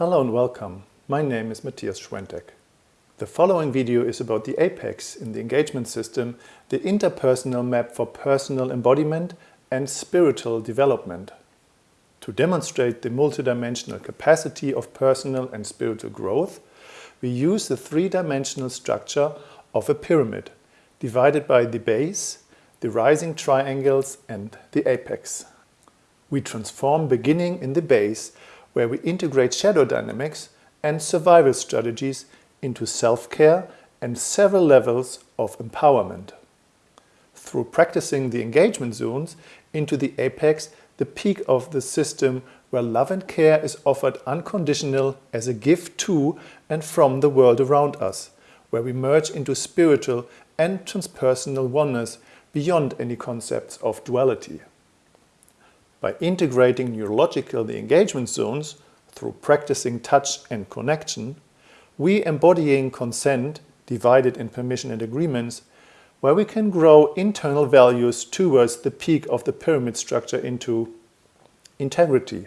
Hello and welcome. My name is Matthias Schwenteck. The following video is about the apex in the engagement system, the interpersonal map for personal embodiment and spiritual development. To demonstrate the multidimensional capacity of personal and spiritual growth, we use the three-dimensional structure of a pyramid, divided by the base, the rising triangles and the apex. We transform beginning in the base where we integrate shadow dynamics and survival strategies into self-care and several levels of empowerment. Through practicing the engagement zones into the apex, the peak of the system where love and care is offered unconditional as a gift to and from the world around us, where we merge into spiritual and transpersonal oneness beyond any concepts of duality. By integrating neurological the engagement zones through practicing touch and connection, we embodying consent divided in permission and agreements, where we can grow internal values towards the peak of the pyramid structure into integrity,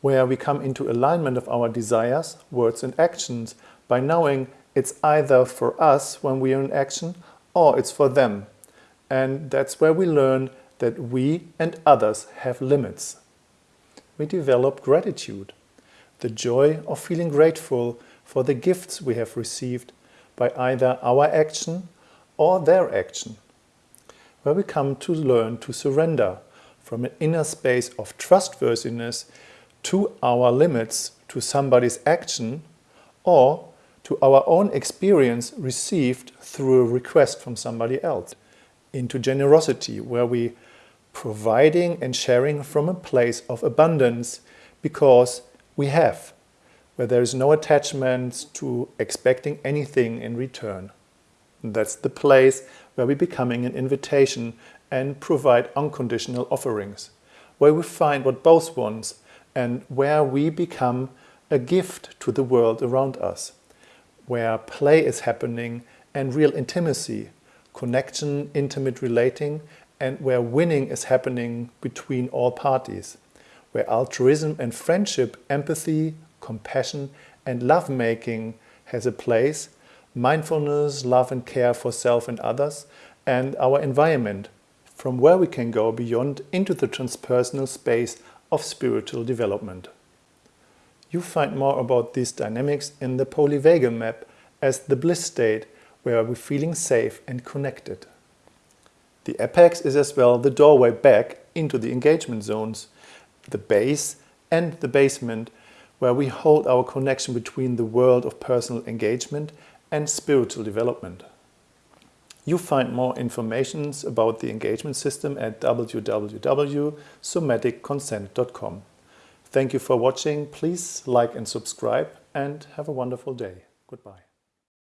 where we come into alignment of our desires, words and actions by knowing it's either for us when we are in action or it's for them. And that's where we learn that we and others have limits. We develop gratitude, the joy of feeling grateful for the gifts we have received by either our action or their action, where we come to learn to surrender from an inner space of trustworthiness to our limits to somebody's action or to our own experience received through a request from somebody else, into generosity where we providing and sharing from a place of abundance because we have, where there is no attachment to expecting anything in return. That's the place where we're becoming an invitation and provide unconditional offerings, where we find what both wants and where we become a gift to the world around us, where play is happening and real intimacy, connection, intimate relating and where winning is happening between all parties, where altruism and friendship, empathy, compassion and lovemaking has a place, mindfulness, love and care for self and others, and our environment, from where we can go beyond into the transpersonal space of spiritual development. You find more about these dynamics in the polyvagal map as the bliss state where we're feeling safe and connected. The apex is as well the doorway back into the engagement zones, the base and the basement, where we hold our connection between the world of personal engagement and spiritual development. You find more information about the engagement system at www.somaticconsent.com. Thank you for watching. Please like and subscribe and have a wonderful day. Goodbye.